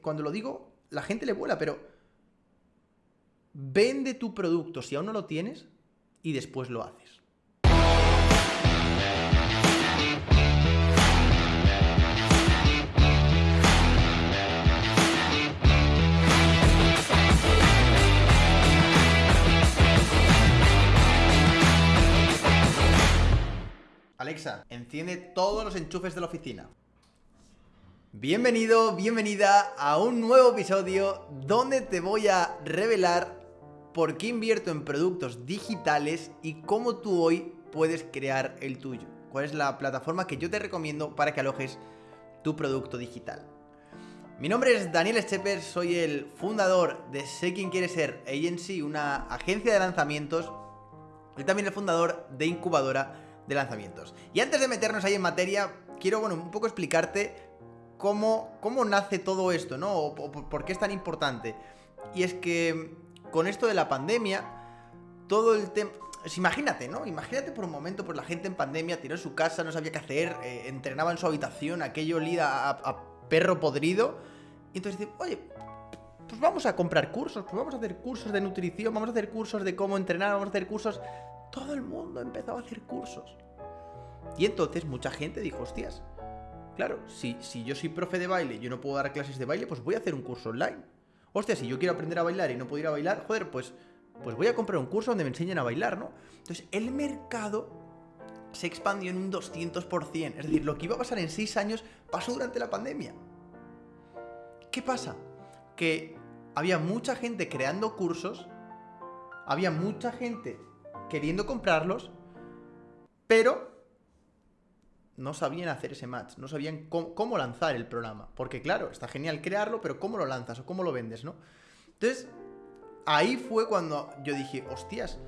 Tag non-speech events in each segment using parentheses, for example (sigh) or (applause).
cuando lo digo, la gente le vuela, pero vende tu producto si aún no lo tienes y después lo haces. Alexa, enciende todos los enchufes de la oficina. Bienvenido, bienvenida a un nuevo episodio donde te voy a revelar por qué invierto en productos digitales y cómo tú hoy puedes crear el tuyo. Cuál es la plataforma que yo te recomiendo para que alojes tu producto digital. Mi nombre es Daniel Scheper, soy el fundador de Sé Quién Quiere Ser Agency, una agencia de lanzamientos y también el fundador de Incubadora de Lanzamientos. Y antes de meternos ahí en materia, quiero bueno, un poco explicarte cómo, cómo nace todo esto, ¿no? O, por qué es tan importante. Y es que con esto de la pandemia, todo el tema... Imagínate, ¿no? Imagínate por un momento, pues la gente en pandemia tiró su casa, no sabía qué hacer, eh, entrenaba en su habitación, aquello olía a, perro podrido. Y entonces dice, oye, pues vamos a comprar cursos, pues vamos a hacer cursos de nutrición, vamos a hacer cursos de cómo entrenar, vamos a hacer cursos... Todo el mundo empezaba a hacer cursos. Y entonces mucha gente dijo, hostias, Claro, si, si yo soy profe de baile y yo no puedo dar clases de baile, pues voy a hacer un curso online. Hostia, si yo quiero aprender a bailar y no puedo ir a bailar, joder, pues, pues voy a comprar un curso donde me enseñen a bailar, ¿no? Entonces, el mercado se expandió en un 200%. Es decir, lo que iba a pasar en 6 años pasó durante la pandemia. ¿Qué pasa? Que había mucha gente creando cursos, había mucha gente queriendo comprarlos, pero no sabían hacer ese match, no sabían cómo, lanzar el programa. Porque claro, está genial crearlo, pero ¿cómo lo lanzas o cómo lo vendes, no? Entonces, ahí fue cuando yo dije, hostias,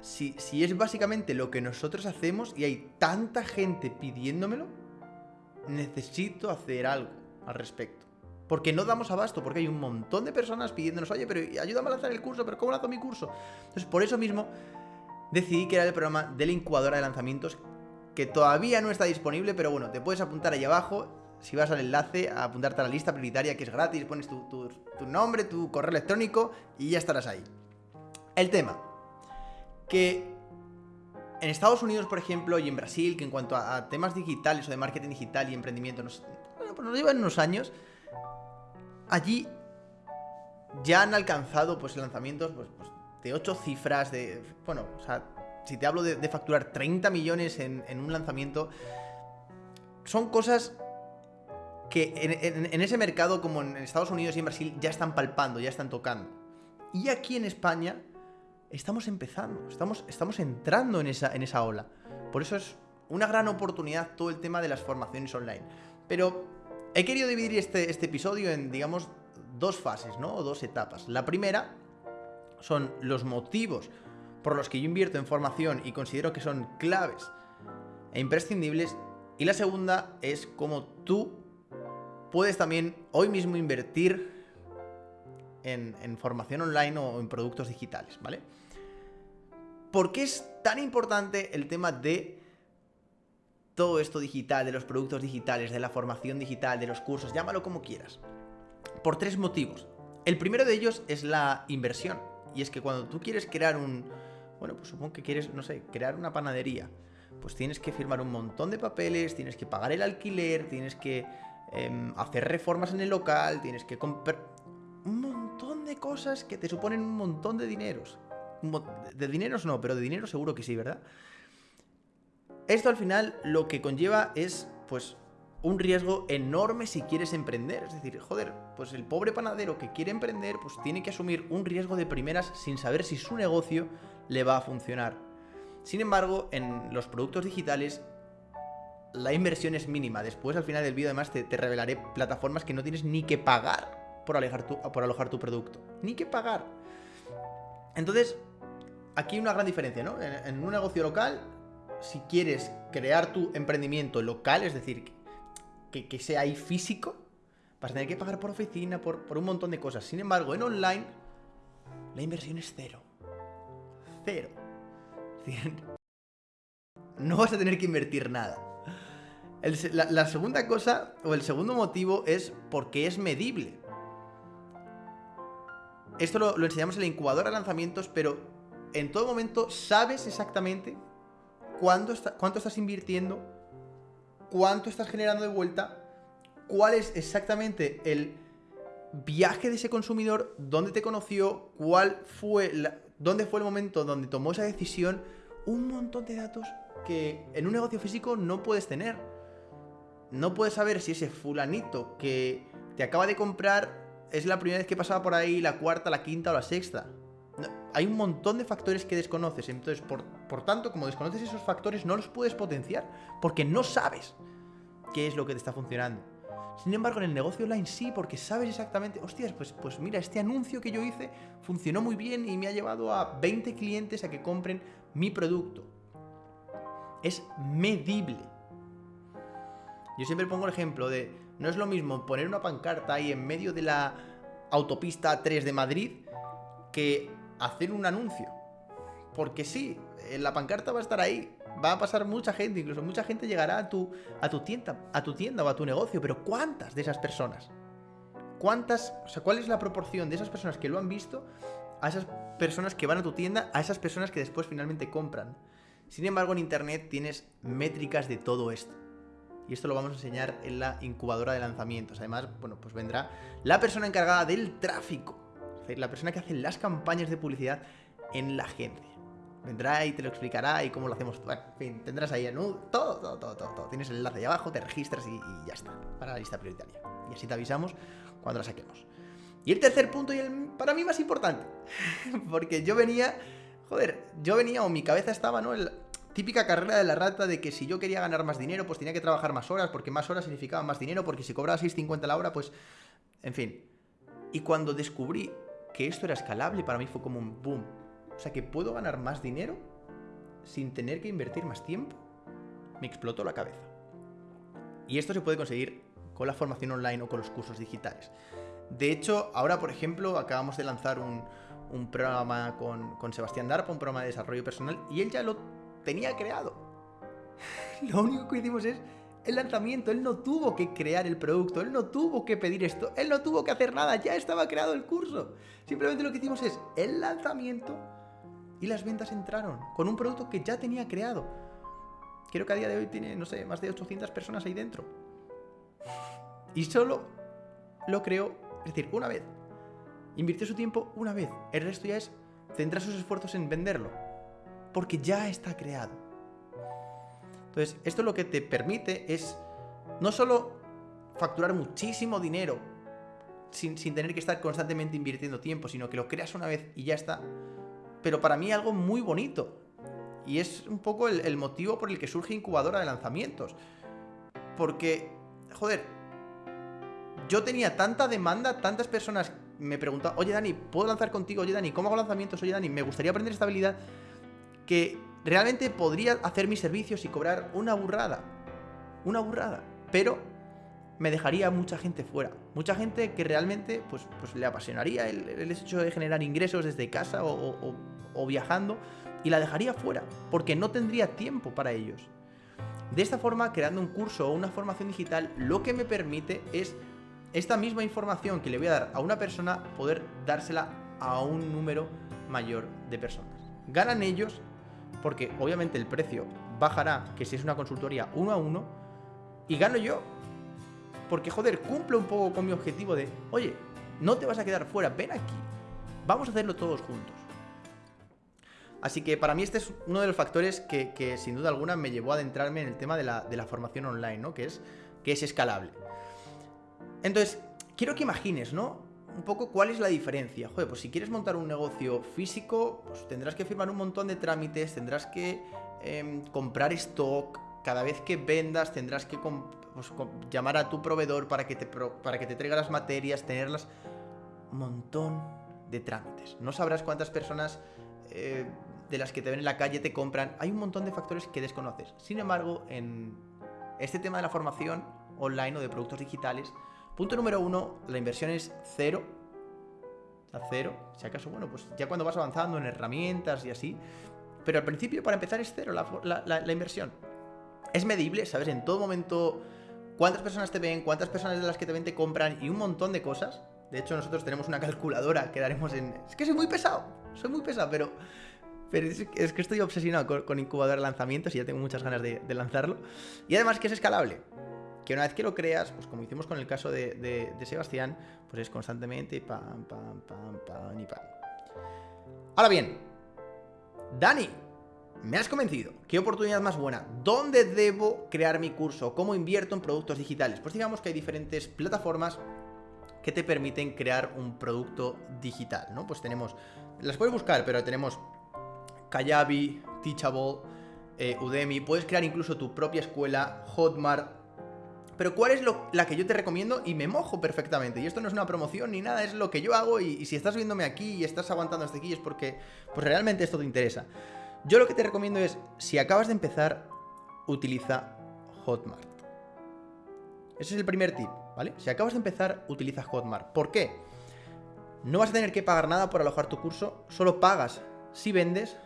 si, si es básicamente lo que nosotros hacemos y hay tanta gente pidiéndomelo, necesito hacer algo al respecto. Porque no damos abasto, porque hay un montón de personas pidiéndonos, oye, pero ayúdame a lanzar el curso, pero ¿cómo lanzo mi curso? Entonces, por eso mismo decidí crear el programa de la incubadora de lanzamientos que todavía no está disponible, pero bueno, te puedes apuntar ahí abajo, si vas al enlace, a apuntarte a la lista prioritaria que es gratis, pones tu, nombre, tu correo electrónico y ya estarás ahí. El tema, que en Estados Unidos, por ejemplo, y en Brasil, que en cuanto a, temas digitales o de marketing digital y emprendimiento bueno, pues nos llevan unos años, allí ya han alcanzado pues lanzamientos pues, pues de 8 cifras, de, bueno, o sea, si te hablo de, facturar 30 millones en, un lanzamiento, son cosas que en, ese mercado, como en Estados Unidos y en Brasil, ya están palpando, ya están tocando. Y aquí en España estamos empezando, estamos, estamos entrando en esa, en esa ola. Por eso es una gran oportunidad todo el tema de las formaciones online. Pero he querido dividir este, este episodio en, digamos, dos fases, ¿no? O dos etapas. La primera son los motivos por los que yo invierto en formación y considero que son claves e imprescindibles. Y la segunda es cómo tú puedes también hoy mismo invertir en, formación online o en productos digitales, ¿vale? ¿Por qué es tan importante el tema de todo esto digital, de los productos digitales, de la formación digital, de los cursos, llámalo como quieras? Por tres motivos. El primero de ellos es la inversión. Y es que cuando tú quieres crear un, bueno, pues supongo que quieres, no sé, crear una panadería. Pues tienes que firmar un montón de papeles, tienes que pagar el alquiler, tienes que em, hacer reformas en el local, tienes que comprar un montón de cosas que te suponen un montón de dineros. De dineros no, pero de dinero seguro que sí, ¿verdad? Esto al final lo que conlleva es, pues, un riesgo enorme si quieres emprender. Es decir, joder, pues el pobre panadero que quiere emprender, pues tiene que asumir un riesgo de primeras sin saber si su negocio le va a funcionar. Sin embargo, en los productos digitales la inversión es mínima. Después al final del vídeo además te, revelaré plataformas que no tienes ni que pagar por, alojar tu, por alojar tu producto. Ni que pagar. Entonces, aquí hay una gran diferencia, ¿no? En, un negocio local, si quieres crear tu emprendimiento local, es decir, que, sea ahí físico, vas a tener que pagar por oficina, por, por un montón de cosas. Sin embargo, en online, la inversión es cero cero. (laughs) No vas a tener que invertir nada. la, segunda cosa, o el segundo motivo, es porque es medible. esto lo, enseñamos en la incubadora de lanzamientos, pero en todo momento sabes exactamente cuánto estás invirtiendo, cuánto estás generando de vuelta, cuál es exactamente el viaje de ese consumidor, dónde te conoció, cuál fue dónde fue el momento donde tomó esa decisión, un montón de datos que en un negocio físico no puedes tener. No puedes saber si ese fulanito que te acaba de comprar es la primera vez que pasaba por ahí, la cuarta, la quinta o la sexta. hay un montón de factores que desconoces. Entonces, por, por tanto, como desconoces esos factores, no los puedes potenciar. Porque no sabes qué es lo que te está funcionando. Sin embargo, en el negocio online sí, porque sabes exactamente, hostias, pues, pues mira, este anuncio que yo hice funcionó muy bien y me ha llevado a 20 clientes a que compren mi producto. Es medible. Yo siempre pongo el ejemplo de, no es lo mismo poner una pancarta ahí en medio de la autopista 3 de Madrid que hacer un anuncio. Porque sí, la pancarta va a estar ahí, va a pasar mucha gente, incluso mucha gente llegará a tu, a tu tienda, a tu tienda o a tu negocio, pero ¿cuántas de esas personas? ¿Cuántas, o sea, cuál es la proporción de esas personas que lo han visto a esas personas que van a tu tienda, a esas personas que después finalmente compran? Sin embargo, en internet tienes métricas de todo esto. Y esto lo vamos a enseñar en la incubadora de lanzamientos. Además, bueno, pues vendrá la persona encargada del tráfico. Es decir, la persona que hace las campañas de publicidad en la agencia. Vendrá y te lo explicará y cómo lo hacemos. Bueno, en fin, tendrás ahí el todo, todo, todo, todo, Tienes el enlace ahí abajo, te registras y, ya está. Para la lista prioritaria. Y así te avisamos cuando la saquemos. Y el tercer punto y el para mí más importante. (laughs) Porque yo venía, joder, yo venía o mi cabeza estaba, ¿no? El, típica carrera de la rata de que si yo quería ganar más dinero, pues tenía que trabajar más horas, porque más horas significaba más dinero, porque si cobraba 6.50 la hora, pues... En fin. Y cuando descubrí que esto era escalable, para mí fue como un boom. O sea, que puedo ganar más dinero sin tener que invertir más tiempo. Me explotó la cabeza. Y esto se puede conseguir con la formación online o con los cursos digitales. De hecho, ahora, por ejemplo, acabamos de lanzar un, programa con, con, Sebastián Darpa, un programa de desarrollo personal, y él ya lo tenía creado. (laughs) Lo único que hicimos es el lanzamiento. Él no tuvo que crear el producto, él no tuvo que pedir esto, él no tuvo que hacer nada, ya estaba creado el curso. Simplemente lo que hicimos es el lanzamiento y las ventas entraron con un producto que ya tenía creado. Creo que a día de hoy tiene, no sé, más de 800 personas ahí dentro. Y solo lo creó, es decir, una vez. Invirtió su tiempo una vez. El resto ya es centrar sus esfuerzos en venderlo porque ya está creado. Entonces, esto lo que te permite es no solo facturar muchísimo dinero sin, tener que estar constantemente invirtiendo tiempo, sino que lo creas una vez y ya está. Pero para mí algo muy bonito. Y es un poco el, motivo por el que surge incubadora de lanzamientos. Porque, joder, yo tenía tanta demanda, tantas personas me preguntaban, oye Dani, ¿puedo lanzar contigo? Oye Dani, ¿cómo hago lanzamientos? Oye Dani, me gustaría aprender esta habilidad que realmente podría hacer mis servicios y cobrar una burrada. Una burrada. Pero me dejaría mucha gente fuera. Mucha gente que realmente pues, pues le apasionaría el, hecho de generar ingresos desde casa o, o viajando y la dejaría fuera porque no tendría tiempo para ellos. De esta forma, creando un curso o una formación digital, lo que me permite es esta misma información que le voy a dar a una persona, poder dársela a un número mayor de personas. Ganan ellos porque obviamente el precio bajará, que si es una consultoría uno a uno, y gano yo. Porque, joder, cumple un poco con mi objetivo de, oye, no te vas a quedar fuera, ven aquí. Vamos a hacerlo todos juntos. Así que para mí este es uno de los factores que, sin duda alguna me llevó a adentrarme en el tema de la, formación online, ¿no? Que es, que es escalable. Entonces, quiero que imagines, ¿no? un poco cuál es la diferencia. Joder, pues si quieres montar un negocio físico, pues tendrás que firmar un montón de trámites, tendrás que em, comprar stock, cada vez que vendas tendrás que pues, llamar a tu proveedor para que, te para que te traiga las materias, tenerlas... Un montón de trámites. No sabrás cuántas personas eh, de las que te ven en la calle te compran. Hay un montón de factores que desconoces. Sin embargo, en este tema de la formación online o de productos digitales, Punto número uno, la inversión es cero. A cero. Si acaso, bueno, pues ya cuando vas avanzando en herramientas y así. Pero al principio, para empezar, es cero la, inversión. Es medible, ¿sabes? En todo momento, cuántas personas te ven, cuántas personas de las que te ven te compran y un montón de cosas. De hecho, nosotros tenemos una calculadora que daremos en... Es que soy muy pesado, soy muy pesado, pero... Pero es, que estoy obsesionado con, incubador de lanzamientos y ya tengo muchas ganas de, lanzarlo. Y además que es escalable. Que una vez que lo creas, pues como hicimos con el caso de, de Sebastián, pues es constantemente pam, pam, pam, pam y pam. Ahora bien, Dani, me has convencido. ¿Qué oportunidad más buena? ¿Dónde debo crear mi curso? ¿Cómo invierto en productos digitales? Pues digamos que hay diferentes plataformas que te permiten crear un producto digital, ¿no? Pues tenemos, las puedes buscar, pero tenemos Kayabi, Teachable, eh, Udemy, puedes crear incluso tu propia escuela, Hotmart, pero ¿cuál es la que yo te recomiendo? Y me mojo perfectamente. Y esto no es una promoción ni nada, es lo que yo hago. Y, y, si estás viéndome aquí y estás aguantando hasta aquí es porque pues realmente esto te interesa. Yo lo que te recomiendo es, si acabas de empezar, utiliza Hotmart. Ese es el primer tip, ¿vale? Si acabas de empezar, utiliza Hotmart. ¿Por qué? No vas a tener que pagar nada por alojar tu curso, solo pagas si vendes.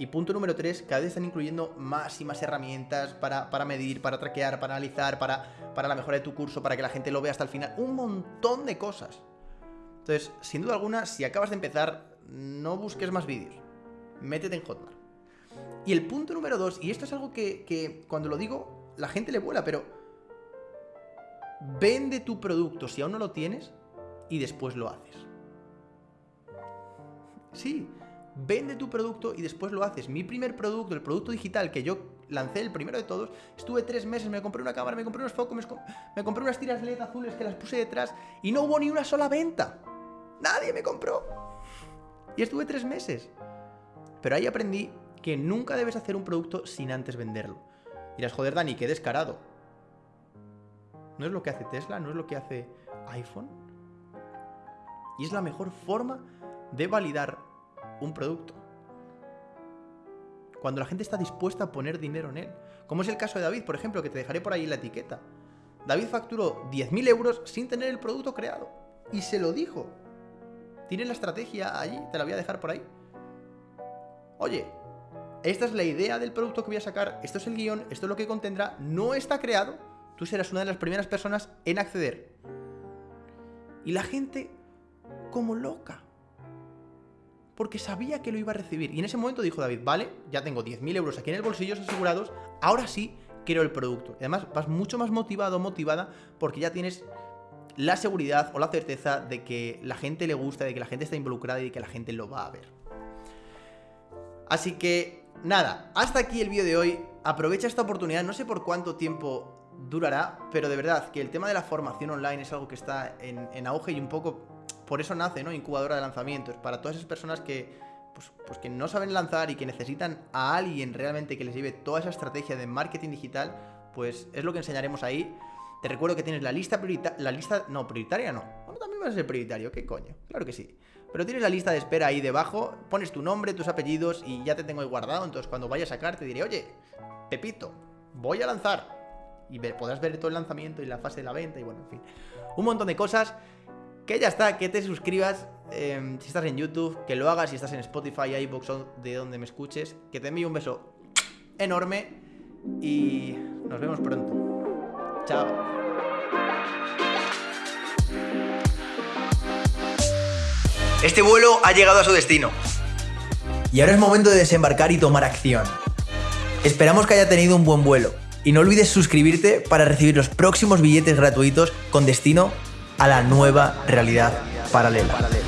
Y punto número 3, cada vez están incluyendo más y más herramientas para, medir, para traquear, para analizar, para, para la mejora de tu curso, para que la gente lo vea hasta el final. Un montón de cosas. Entonces, sin duda alguna, si acabas de empezar, no busques más vídeos. Métete en Hotmart. Y el punto número dos, y esto es algo que, cuando lo digo, la gente le vuela, pero vende tu producto si aún no lo tienes y después lo haces. Sí, vende tu producto y después lo haces. Mi primer producto, el producto digital que yo lancé, el primero de todos, estuve tres meses, me compré una cámara, me compré unos focos, me, compré unas tiras LED azules que las puse detrás y no hubo ni una sola venta. Nadie me compró. Y estuve tres meses. Pero ahí aprendí que nunca debes hacer un producto sin antes venderlo. Dirás, joder, Dani, qué descarado. ¿No es lo que hace Tesla? ¿No es lo que hace iPhone? Y es la mejor forma de validar un producto. Cuando la gente está dispuesta a poner dinero en él. Como es el caso de David, por ejemplo, que te dejaré por ahí la etiqueta. David facturó 10.000 euros sin tener el producto creado. Y se lo dijo. Tiene la estrategia allí, te la voy a dejar por ahí. Oye, esta es la idea del producto que voy a sacar, esto es el guion, esto es lo que contendrá, no está creado, tú serás una de las primeras personas en acceder. Y la gente como loca. Porque sabía que lo iba a recibir. Y en ese momento dijo David, vale, ya tengo 10.000 euros aquí en el bolsillo asegurados, ahora sí quiero el producto. Y además vas mucho más motivado motivada porque ya tienes la seguridad o la certeza de que la gente le gusta, de que la gente está involucrada y de que la gente lo va a ver. Así que nada, hasta aquí el vídeo de hoy. Aprovecha esta oportunidad, no sé por cuánto tiempo durará, pero de verdad que el tema de la formación online es algo que está en, auge y un poco por eso nace, ¿no? Incubadora de lanzamientos, para todas esas personas que, pues, pues, que no saben lanzar y que necesitan a alguien realmente que les lleve toda esa estrategia de marketing digital, pues es lo que enseñaremos ahí. Te recuerdo que tienes la lista prioritaria, la lista, no, prioritaria no, también vas a ser prioritario, ¿qué coño? Claro que sí. Pero tienes la lista de espera ahí debajo, pones tu nombre, tus apellidos y ya te tengo ahí guardado. Entonces cuando vaya a sacar te diré, oye, Pepito, voy a lanzar. Y podrás ver todo el lanzamiento y la fase de la venta y bueno, en fin. Un montón de cosas. Que ya está, que te suscribas em, si estás en YouTube, que lo hagas si estás en Spotify, iVoox o de donde me escuches. Que te envío un beso enorme y nos vemos pronto. Chao. Este vuelo ha llegado a su destino. Y ahora es momento de desembarcar y tomar acción. Esperamos que haya tenido un buen vuelo. Y no olvides suscribirte para recibir los próximos billetes gratuitos con destino a la nueva realidad paralela.